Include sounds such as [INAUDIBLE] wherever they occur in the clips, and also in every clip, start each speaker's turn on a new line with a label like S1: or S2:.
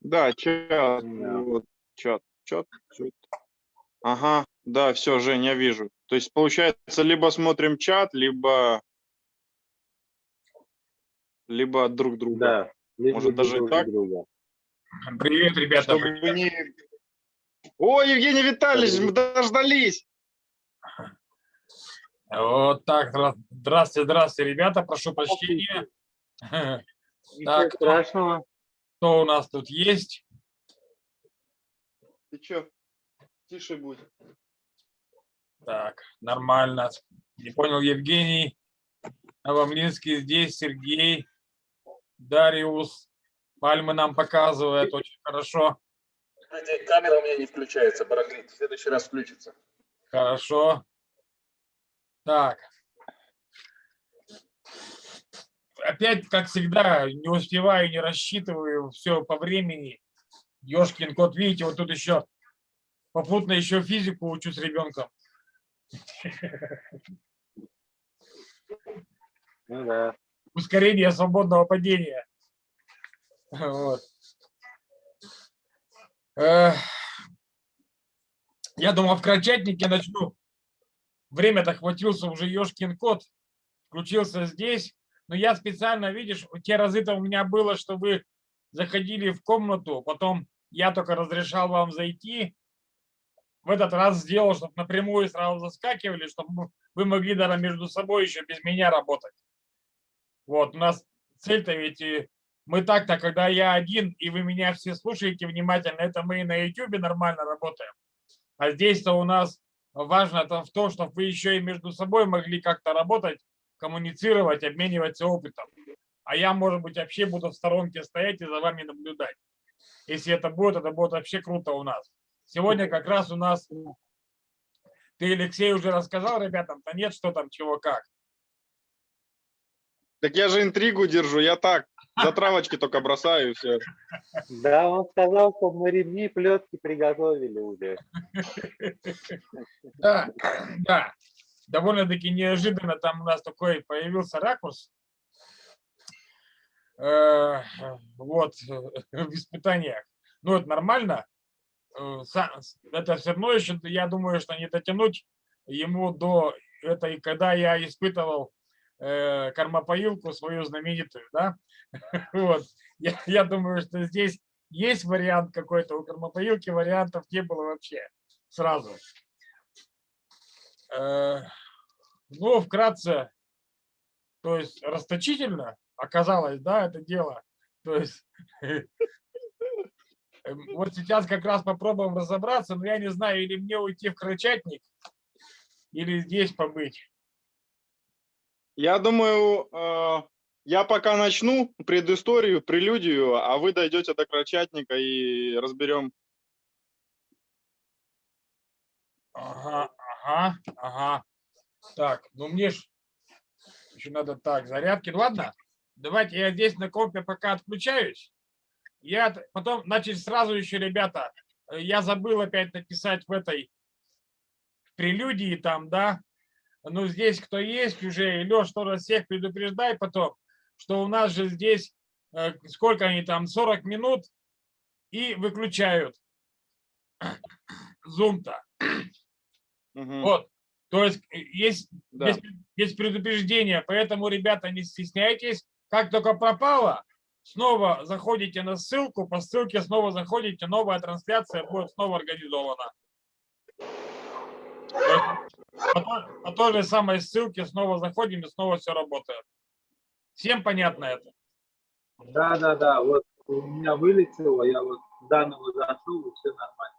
S1: Да, чат. Вот, чат. Чат. чат. Ага, да, все, Жень, я вижу. То есть, получается, либо смотрим чат, либо либо друг друга.
S2: Да.
S1: Может, даже и
S2: друг
S1: так?
S2: друга.
S3: Привет, ребята.
S1: Чтобы не... О, Евгений Витальевич, мы дождались.
S3: Вот так. здра- Здравствуйте, здравствуйте, ребята. Прошу прощения. [LAUGHS]
S2: Ничего
S3: Так.
S2: страшного.
S3: Кто у нас тут есть?
S1: Ты чё? Тише будь.
S3: Так, нормально. Не понял, Евгений. Новомлинский здесь, Сергей, Дариус. Пальмы нам показывает, очень хорошо.
S4: Знаете, камера у меня не включается, барахлит. В следующий раз включится.
S3: Хорошо. Так. Опять, как всегда, не успеваю, не рассчитываю, все по времени. Ёшкин кот, видите, вот тут еще попутно еще физику учу с ребенком.
S2: Ну да.
S3: Ускорение свободного падения. Вот. Я думал, в крольчатнике начну. Время-то хватился уже Ёшкин кот. Включился здесь. Но я специально, видишь, те разы-то у меня было, что вы заходили в комнату, потом я только разрешал вам зайти. В этот раз сделал, чтобы напрямую сразу заскакивали, чтобы вы могли даже между собой еще без меня работать. Вот, у нас цель-то ведь и мы так-то, когда я один, и вы меня все слушаете внимательно, это мы и на YouTube нормально работаем. А здесь-то у нас важно то, в том, чтобы вы еще и между собой могли как-то работать, коммуницировать, обмениваться опытом. А я, может быть, вообще буду в сторонке стоять и за вами наблюдать. Если это будет, это будет вообще круто у нас. Сегодня как раз у нас... Ты, Алексей, уже рассказал ребятам? Да нет, что там, чего, как.
S1: Так я же интригу держу, я так, за травочки только бросаю и все.
S2: Да, он сказал, что мы ремни плетки приготовили уже.
S3: Да, да. Довольно-таки неожиданно там у нас такой появился ракурс. Э, Вот, [LAUGHS] в испытаниях. Ну, это нормально. Э, Это все равно еще, я думаю, что не дотянуть ему до этой, когда я испытывал э, кормопоилку свою знаменитую, да. [LAUGHS] Вот. Я, я думаю, что здесь есть вариант какой-то, у кормопоилки вариантов не было вообще сразу. Ну, вкратце, то есть расточительно оказалось, да, это дело. То есть эм, вот сейчас как раз попробуем разобраться, но я не знаю, или мне уйти в крольчатник, или здесь побыть.
S1: Я думаю, э, я пока начну предысторию, прелюдию, а вы дойдете до крольчатника и разберем.
S3: Ага, ага, ага. Так, ну мне ж еще надо так, зарядки. Ладно, давайте я здесь на компе пока отключаюсь. Я потом, значит, сразу еще, ребята, э, я забыл опять написать в этой в прелюдии там, да. Ну, здесь кто есть уже, и Леш тоже всех предупреждай потом, что у нас же здесь, э, сколько они там, 40 минут, и выключают зум-то.
S1: Мгм,
S3: Вот. То есть э, есть
S1: да.
S3: без, без предупреждения, поэтому, ребята, не стесняйтесь. Как только пропало, снова заходите на ссылку, по ссылке снова заходите, новая трансляция будет снова организована. По той, по той же самой ссылке снова заходим и снова все работает. Всем понятно это?
S2: Да, да, да. Вот у меня вылетело, я вот заново зашел, и все нормально.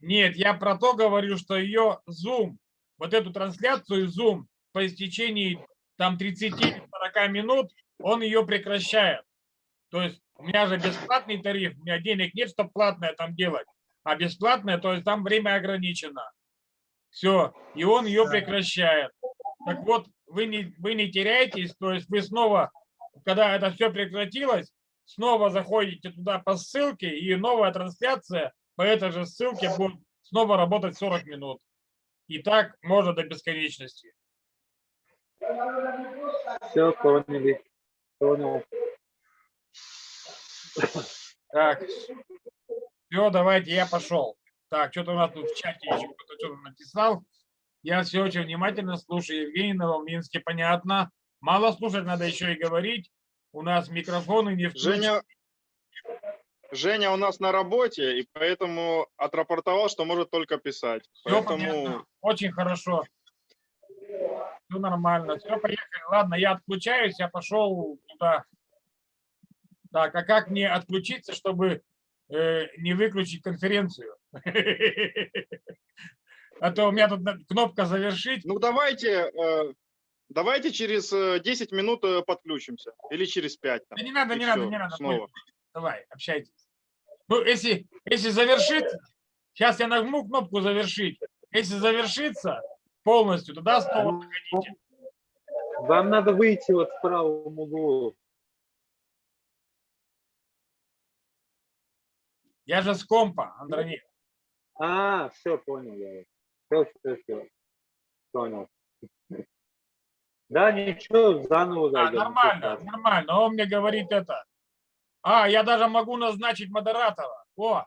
S3: Нет, я про то говорю, что ее Zoom, вот эту трансляцию Zoom по истечении там 30-40 минут, он ее прекращает. То есть у меня же бесплатный тариф, у меня денег нет, чтобы платное там делать. А бесплатное, то есть там время ограничено. Все, и он ее прекращает. Так вот, вы не, вы не теряетесь, то есть вы снова, когда это все прекратилось, снова заходите туда по ссылке, и новая трансляция по этой же ссылке будет снова работать 40 минут. И так можно до бесконечности.
S2: Все, поняли. Понял.
S3: Так. Все, давайте, я пошел. Так, что-то у нас тут в чате еще кто-то что-то написал. Я все очень внимательно слушаю. Евгений Новомлинский, понятно. Мало слушать, надо еще и говорить. У нас микрофоны не включены.
S1: Женя, Женя у нас на работе, и поэтому отрапортовал, что может только писать.
S3: Все
S1: Поэтому
S3: понятно. Очень хорошо. Все нормально. Все, поехали. Ладно, я отключаюсь, я пошел туда. Так, а как мне отключиться, чтобы э, не выключить конференцию? [LAUGHS] А то у меня тут кнопка завершить.
S1: Ну давайте, э, давайте через э, 10 минут э, подключимся. Или через 5.
S3: Да не надо, не надо, не надо.
S1: снова.
S3: Давай, общайтесь. Ну, если, если завершится, сейчас я нажму кнопку завершить. Если завершится полностью, тогда снова заходите.
S2: Вам надо выйти вот в правом углу.
S3: Я же с компа, Андроник.
S2: А, все, понял я. Все, все, все. Понял. Да, ничего, заново
S3: А,
S2: зайдем. ничего
S3: нормально, нормально. Он мне говорит это. А, я даже могу назначить модератора. О,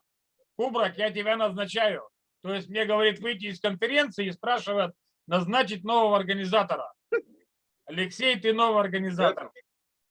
S3: Кубрак, я тебя назначаю. То есть мне говорит выйти из конференции и спрашивает назначить нового организатора. Алексей, ты новый организатор.